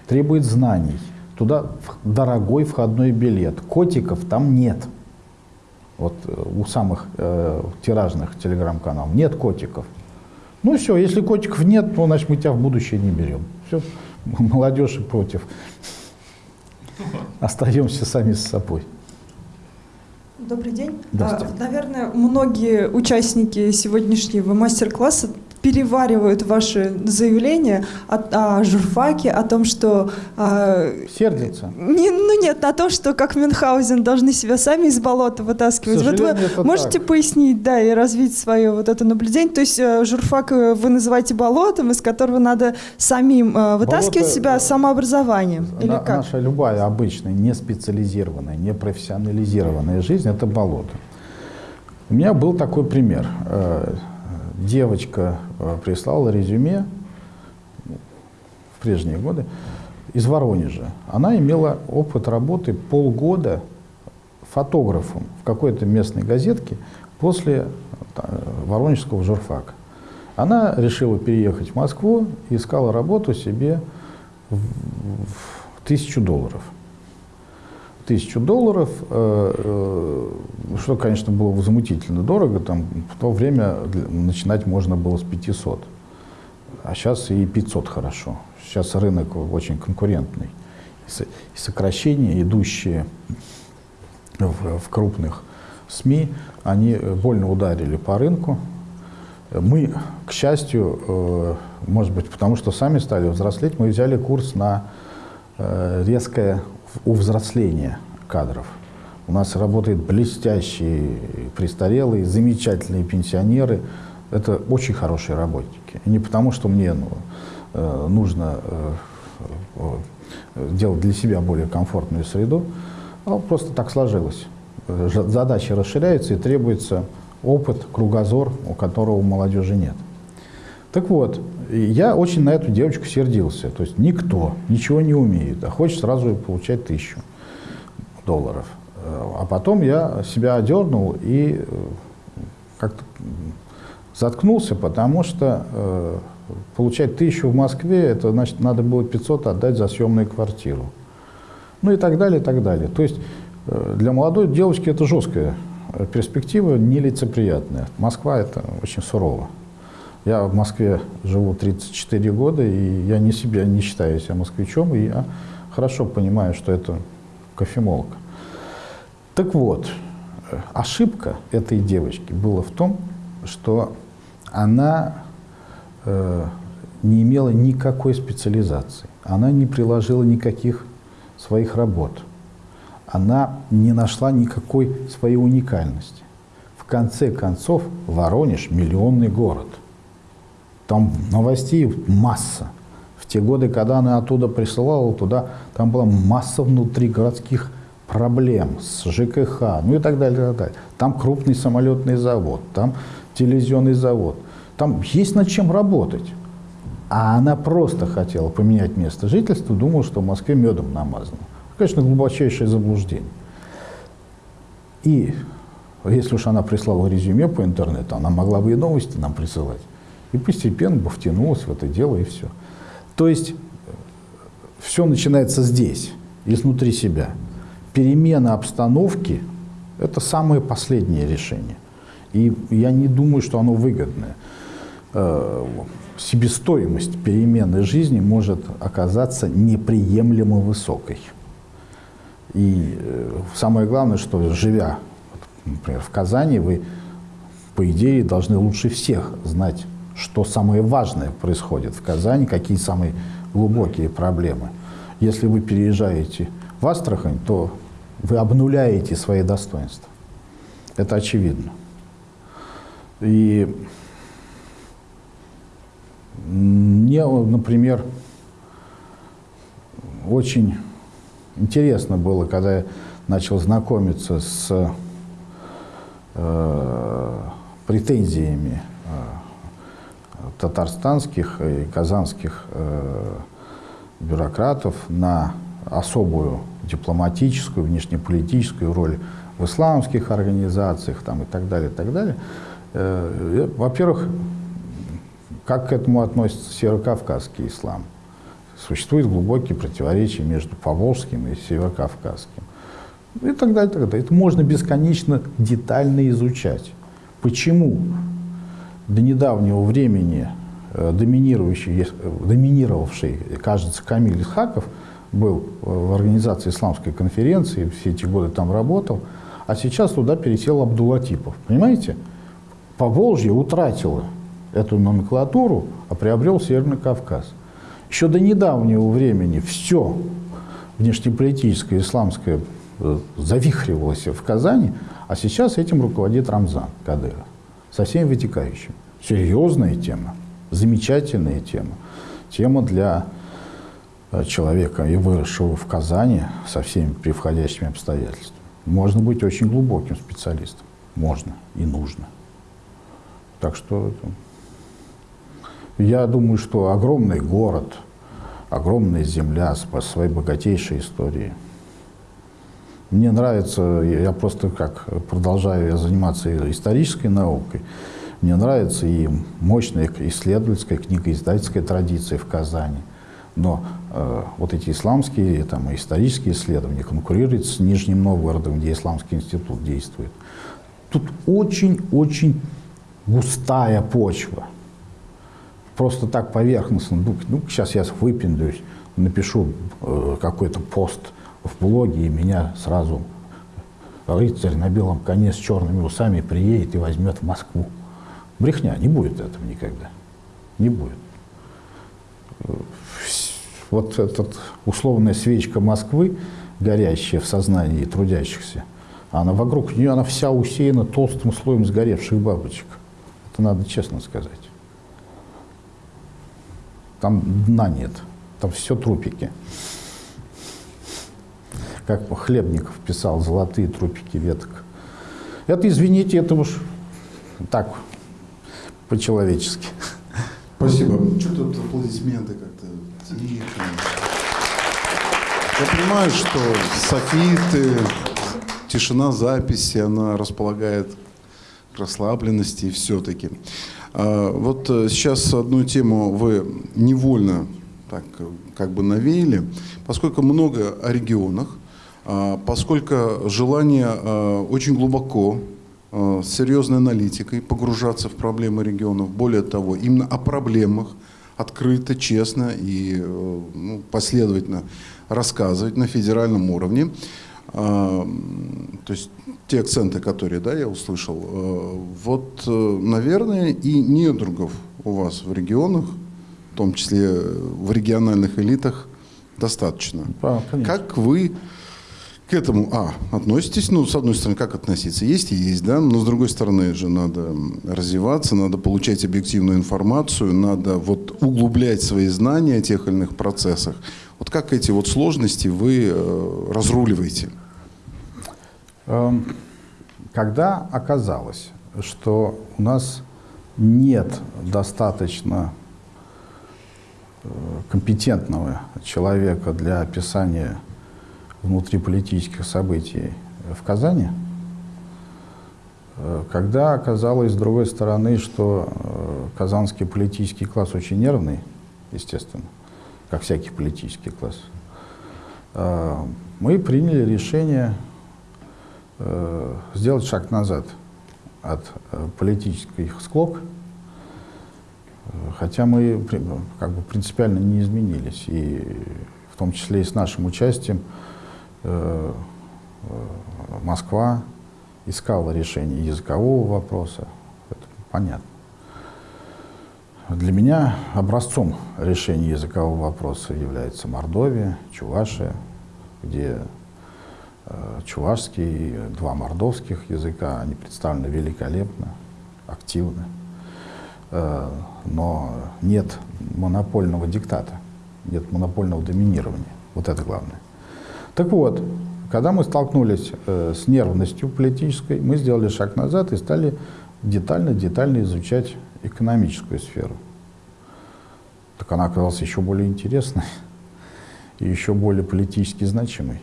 требует знаний. Туда дорогой входной билет. Котиков там нет. Вот э, у самых э, тиражных телеграм-каналов нет котиков. Ну все, если котиков нет, то значит мы тебя в будущее не берем. Все, [laughs] молодежь против. [laughs] Остаемся сами с собой. Добрый день. А, наверное, многие участники сегодняшнего мастер-класса переваривают ваши заявления о, о журфаке, о том, что... Э, Сердится? Не, ну нет, о том, что как Мюнхгаузен должны себя сами из болота вытаскивать. Вот вы можете так. пояснить, да, и развить свое вот это наблюдение? То есть э, журфак э, вы называете болотом, из которого надо самим э, вытаскивать Болото, себя самообразованием? Или на, как? Наша любая обычная, не специализированная, не профессионализированная жизнь – это болото. У меня был такой пример. Девочка э, прислала резюме в прежние годы из Воронежа. Она имела опыт работы полгода фотографом в какой-то местной газетке после э, воронежского журфака. Она решила переехать в Москву и искала работу себе в тысячу долларов тысячу долларов, э, э, что, конечно, было возмутительно дорого, там в то время начинать можно было с 500, а сейчас и 500 хорошо. Сейчас рынок очень конкурентный. И сокращения, идущие в, в крупных СМИ, они больно ударили по рынку. Мы, к счастью, э, может быть, потому что сами стали взрослеть, мы взяли курс на резкое у взросления кадров. У нас работают блестящие престарелые, замечательные пенсионеры. Это очень хорошие работники. И не потому, что мне ну, э, нужно э, э, делать для себя более комфортную среду, а просто так сложилось. Задачи расширяются и требуется опыт, кругозор, у которого у молодежи нет. Так вот, я очень на эту девочку сердился. То есть никто ничего не умеет, а хочет сразу получать тысячу долларов. Э, а потом я себя одернул и э, как-то заткнулся, потому что э, получать тысячу в Москве, это значит, надо было 500 отдать за съемную квартиру. Ну и так далее, и так далее. То есть э, для молодой девочки это жесткая перспектива, нелицеприятная. Москва это очень сурово. Я в Москве живу 34 года, и я не себя не считаю себя москвичом, и я хорошо понимаю, что это кофемолка. Так вот, ошибка этой девочки была в том, что она э, не имела никакой специализации, она не приложила никаких своих работ, она не нашла никакой своей уникальности. В конце концов, Воронеж – миллионный город – там новостей масса. В те годы, когда она оттуда присылала туда, там была масса внутригородских проблем с ЖКХ, ну и так далее, и так далее. Там крупный самолетный завод, там телевизионный завод. Там есть над чем работать. А она просто хотела поменять место жительства, думала, что в Москве медом намазано. Конечно, глубочайшее заблуждение. И если уж она прислала резюме по интернету, она могла бы и новости нам присылать. И постепенно бы втянулась в это дело, и все. То есть все начинается здесь, изнутри себя. Перемена обстановки – это самое последнее решение. И я не думаю, что оно выгодное. Э, себестоимость перемены жизни может оказаться неприемлемо высокой. И э, самое главное, что живя, например, в Казани, вы, по идее, должны лучше всех знать что самое важное происходит в Казани, какие самые глубокие проблемы. Если вы переезжаете в Астрахань, то вы обнуляете свои достоинства. Это очевидно. И мне, например, очень интересно было, когда я начал знакомиться с э, претензиями татарстанских и казанских э, бюрократов на особую дипломатическую, внешнеполитическую роль в исламских организациях там, и так далее, так далее. Э, Во-первых, как к этому относится северокавказский ислам? Существует глубокие противоречия между поволжским и северокавказским. И так далее, и так далее. Это можно бесконечно детально изучать. Почему до недавнего времени э, доминирующий, доминировавший, кажется, Камиль Исхаков был в организации исламской конференции, все эти годы там работал, а сейчас туда пересел Абдулатипов. Понимаете? Поволжье утратило эту номенклатуру, а приобрел Северный Кавказ. Еще до недавнего времени все внешнеполитическое, исламское э, завихривалось в Казани, а сейчас этим руководит Рамзан Кадыров со всеми вытекающими. Серьезная тема, замечательная тема. Тема для э, человека, и выросшего в Казани со всеми превходящими обстоятельствами. Можно быть очень глубоким специалистом. Можно и нужно. Так что я думаю, что огромный город, огромная земля с своей богатейшей историей. Мне нравится, я просто как продолжаю заниматься исторической наукой, мне нравится и мощная исследовательская книга, издательская традиция в Казани. Но э, вот эти исламские там, исторические исследования конкурируют с Нижним Новгородом, где Исламский институт действует. Тут очень-очень густая почва. Просто так поверхностно. Ну, ну сейчас я выпендуюсь, напишу э, какой-то пост в блоге, и меня сразу рыцарь на белом коне с черными усами приедет и возьмет в Москву. Брехня, не будет этого никогда. Не будет. Вот эта условная свечка Москвы, горящая в сознании трудящихся, она вокруг нее, она вся усеяна толстым слоем сгоревших бабочек. Это надо честно сказать. Там дна нет, там все трупики. Как Хлебников писал, золотые трупики веток. Это, извините, это уж так, по-человечески. Спасибо. Что тут аплодисменты как-то. Я понимаю, что софиты, тишина записи, она располагает к расслабленности все-таки. А, вот э, сейчас одну тему вы невольно так как бы навеяли, поскольку много о регионах, поскольку желание а, очень глубоко с серьезной аналитикой погружаться в проблемы регионов, более того, именно о проблемах открыто, честно и э, ну, последовательно рассказывать на федеральном уровне. То есть те акценты, которые да, я услышал, э, вот, э, наверное, и недругов у вас в регионах, в том числе в региональных элитах, достаточно. Да, как вы к этому, а, относитесь, ну, с одной стороны, как относиться? Есть и есть, да, но с другой стороны же надо развиваться, надо получать объективную информацию, надо вот углублять свои знания о тех или иных процессах. Вот как эти вот сложности вы э, разруливаете? Эм, когда оказалось, что у нас нет достаточно э, компетентного человека для описания внутриполитических событий в Казани, э, когда оказалось, с другой стороны, что э, казанский политический класс очень нервный, естественно, как всякий политический класс, мы приняли решение э, сделать шаг назад от э, политических склок, э, хотя мы как бы принципиально не изменились, и в том числе и с нашим участием э, э, Москва искала решение языкового вопроса, это понятно. Для меня образцом решения языкового вопроса является Мордовия, Чувашия, где Э, чувашский, два мордовских языка, они представлены великолепно, активно. Э, но нет монопольного диктата, нет монопольного доминирования. Вот это главное. Так вот, когда мы столкнулись э, с нервностью политической, мы сделали шаг назад и стали детально-детально изучать экономическую сферу. Так она оказалась еще более интересной [laughs] и еще более политически значимой.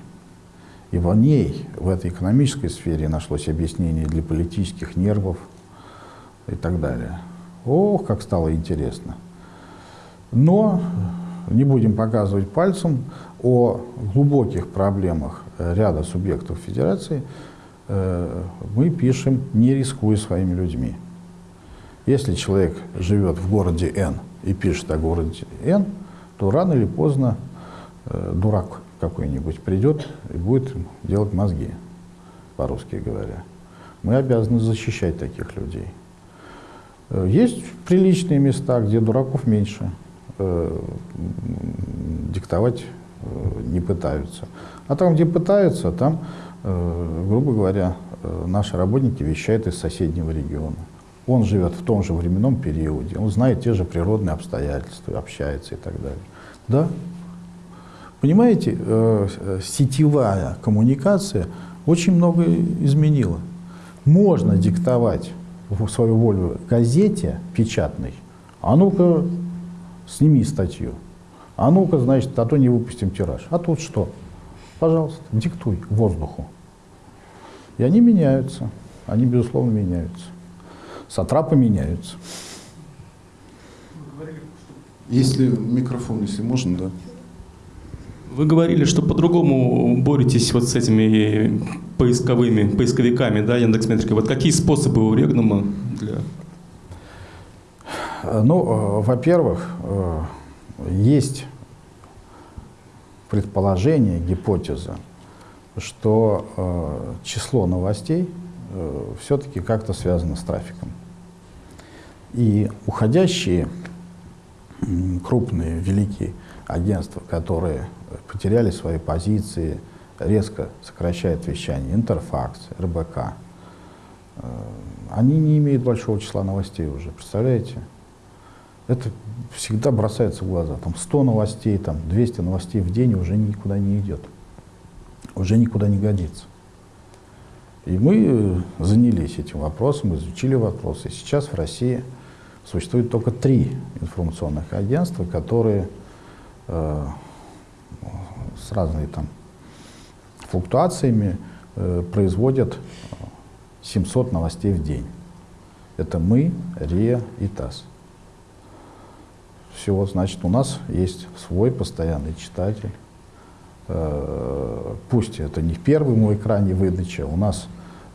И в ней, в этой экономической сфере, нашлось объяснение для политических нервов и так далее. Ох, как стало интересно. Но не будем показывать пальцем о глубоких проблемах ряда субъектов федерации, э, мы пишем, не рискуя своими людьми. Если человек живет в городе Н и пишет о городе Н, то рано или поздно э, дурак какой-нибудь придет и будет делать мозги, по-русски говоря. Мы обязаны защищать таких людей. Э, есть приличные места, где дураков меньше, диктовать не пытаются. А там, где пытаются, там, грубо говоря, наши работники вещают из соседнего региона. Он живет в том же временном периоде, он знает те же природные обстоятельства, общается и так далее. Да, Понимаете, э, сетевая коммуникация очень много изменила. Можно диктовать свою волю газете печатной, а ну-ка сними статью, а ну-ка, значит, а то не выпустим тираж. А тут что? Пожалуйста, диктуй воздуху. И они меняются, они, безусловно, меняются. Сатрапы меняются. Если микрофон, если можно, да. Вы говорили, что по-другому боретесь вот с этими поисковыми, поисковиками, да, Яндекс.Метрикой. Вот какие способы у Регнума для... Ну, э, во-первых, э, есть предположение, гипотеза, что э, число новостей все-таки как-то связано с трафиком. И уходящие крупные, великие агентства, которые потеряли свои позиции, резко сокращает вещание, Интерфакс, РБК. Э, они не имеют большого числа новостей уже, представляете? Это всегда бросается в глаза. Там 100 новостей, там 200 новостей в день уже никуда не идет. Уже никуда не годится. И мы э, занялись этим вопросом, изучили вопрос. И сейчас в России существует только три информационных агентства, которые э, с разными там флуктуациями э, производят 700 новостей в день. Это мы, РИА и ТАСС. Все, значит, у нас есть свой постоянный читатель. Э, пусть это не первый мой экране выдача, у нас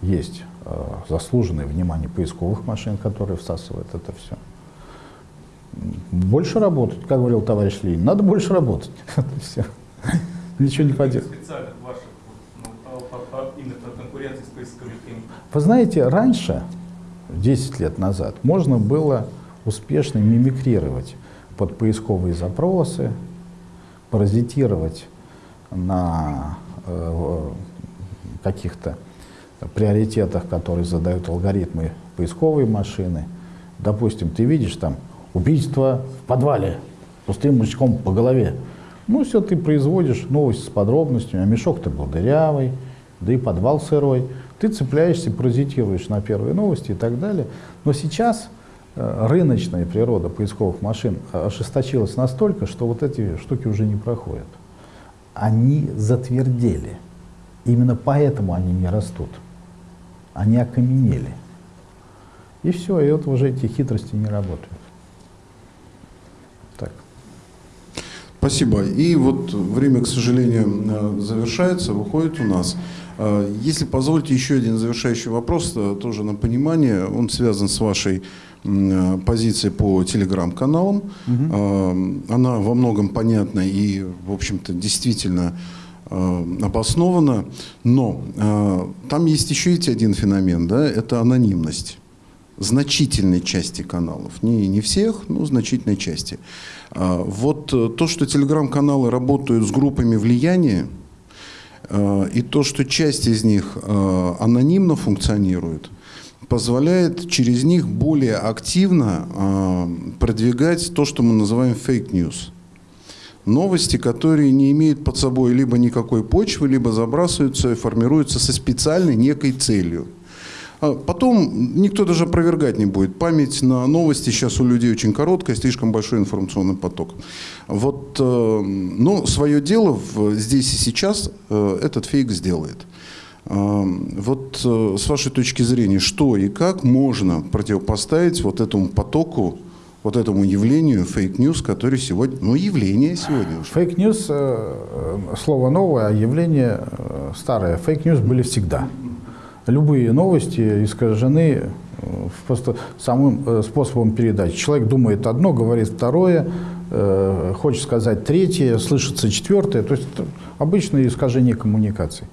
есть э, заслуженное внимание поисковых машин, которые всасывают это все. Больше работать, как говорил товарищ Ленин, надо больше работать. [laughs] все. Ничего не поделать. Вы знаете, раньше, 10 лет назад, можно было успешно мимикрировать под поисковые запросы, паразитировать на э, каких-то приоритетах, которые задают алгоритмы поисковой машины. Допустим, ты видишь там убийство в подвале пустым мужичком по голове. Ну, все, ты производишь новость с подробностями, а мешок-то был дырявый, да и подвал сырой. Ты цепляешься, паразитируешь на первые новости и так далее. Но сейчас рыночная природа поисковых машин ожесточилась настолько, что вот эти штуки уже не проходят. Они затвердели. Именно поэтому они не растут. Они окаменели. И все, и вот уже эти хитрости не работают. Спасибо. И вот время, к сожалению, э, завершается, выходит у нас. Э, если позволите еще один завершающий вопрос, э, тоже на понимание, он связан с вашей позицией по телеграм-каналам. Угу. Она во многом понятна и, в общем-то, действительно обоснована, но там есть еще ведь один феномен, да, это анонимность значительной части каналов. Не, не всех, но значительной части. Вот э, то, что телеграм-каналы работают с группами влияния, э, и то, что часть из них э, анонимно функционирует, позволяет через них более активно продвигать то, что мы называем fake news. Новости, которые не имеют под собой либо никакой почвы, либо забрасываются и формируются со специальной некой целью. А потом никто даже опровергать не будет. Память на новости сейчас у людей очень короткая, слишком большой информационный поток. Вот, э, но свое дело здесь и сейчас э, этот фейк сделает. Э, вот с вашей точки зрения, что и как можно противопоставить вот этому потоку, вот этому явлению fake news, который сегодня, ну, явление сегодня. Fake news, слово новое, а явление старое. Fake news были всегда любые новости искажены э, просто самым э, способом передачи. Человек думает одно, говорит второе, э, хочет сказать третье, слышится четвертое. То есть это обычное искажение коммуникации.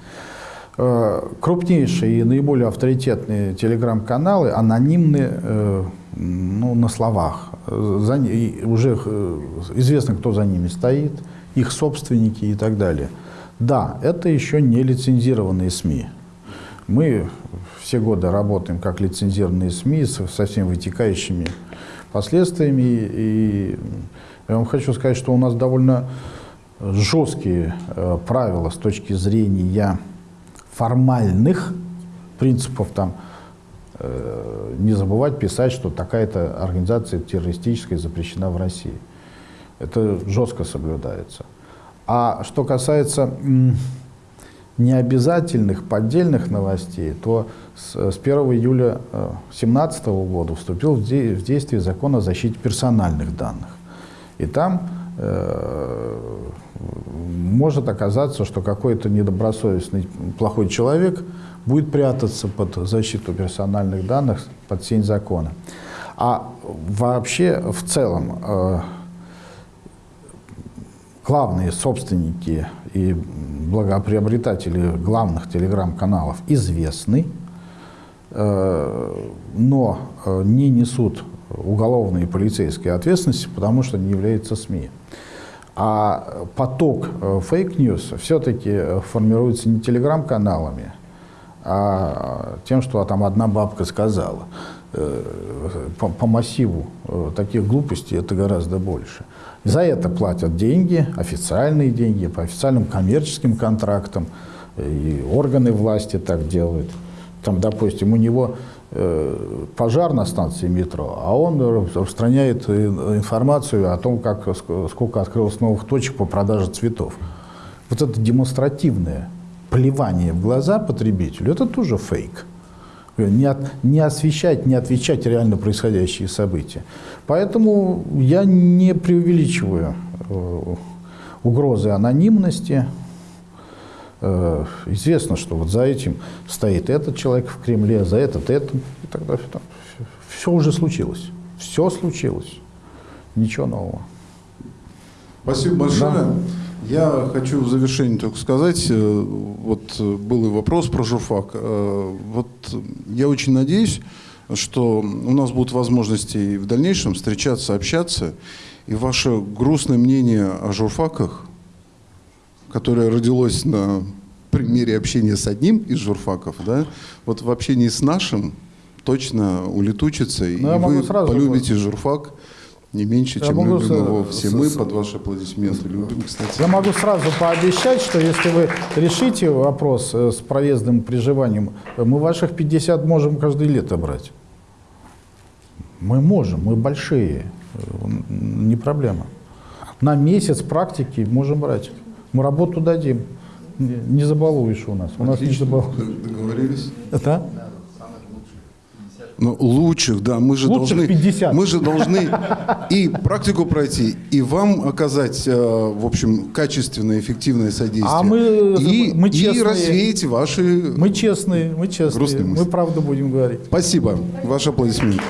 Э, крупнейшие и наиболее авторитетные телеграм-каналы анонимны э, ну, на словах. За, уже э, известно, кто за ними стоит, их собственники и так далее. Да, это еще не лицензированные СМИ. Мы все годы работаем как лицензированные СМИ со, всеми вытекающими последствиями. И я вам хочу сказать, что у нас довольно жесткие правила с точки зрения формальных принципов там э, не забывать писать, что такая-то организация террористическая запрещена в России. Это жестко соблюдается. А что касается необязательных поддельных новостей, то с, с 1 июля 2017 э, года вступил в действие закон о защите персональных данных. И там э, может оказаться, что какой-то недобросовестный плохой человек будет прятаться под защиту персональных данных, под сень закона. А вообще в целом э, главные собственники и благоприобретатели главных телеграм-каналов известны, э, но э, не несут уголовной и полицейской ответственности, потому что не являются СМИ. А поток fake news все-таки формируется не телеграм-каналами, а тем, что там одна бабка сказала. Э, по, по массиву таких глупостей это гораздо больше. За это платят деньги, официальные деньги, по официальным коммерческим контрактам. И органы власти так делают. Там, допустим, у него э, пожар на станции метро, а он распространяет информацию о том, как, сколько открылось новых точек по продаже цветов. Вот это демонстративное плевание в глаза потребителю, это тоже фейк не, от, не освещать, не отвечать реально происходящие события. Поэтому я не преувеличиваю э, угрозы анонимности. Э, известно, что вот за этим стоит этот человек в Кремле, за этот этот и так далее. Все, все уже случилось. Все случилось. Ничего нового. Спасибо большое. Да. Я хочу в завершении только сказать, э, вот э, был и вопрос про журфак. Вот я очень надеюсь, что у нас будут возможности в дальнейшем встречаться, общаться, и ваше грустное мнение о журфаках, которое родилось на примере общения с одним из журфаков, да, вот в общении с нашим точно улетучится, Но ну, и вы полюбите журфак не меньше, я чем могу любим его все мы под ваши аплодисменты любим, кстати. Я могу сразу пообещать, что если вы решите вопрос э, с проездом приживанием, мы ваших 50 можем каждое лето брать. Мы можем, мы большие, не проблема. На месяц практики можем брать. Мы работу дадим. Не забалуешь у нас. У нас не забалуешь. Договорились? Да? Ну, лучших, да. Мы же лучших должны, 50. Мы же должны и практику пройти, и вам оказать, э, в общем, качественное, эффективное содействие. А мы, и, мы честные. И развеять ваши Мы честные, мы честные. Мы правду будем говорить. Спасибо. Ваши аплодисменты.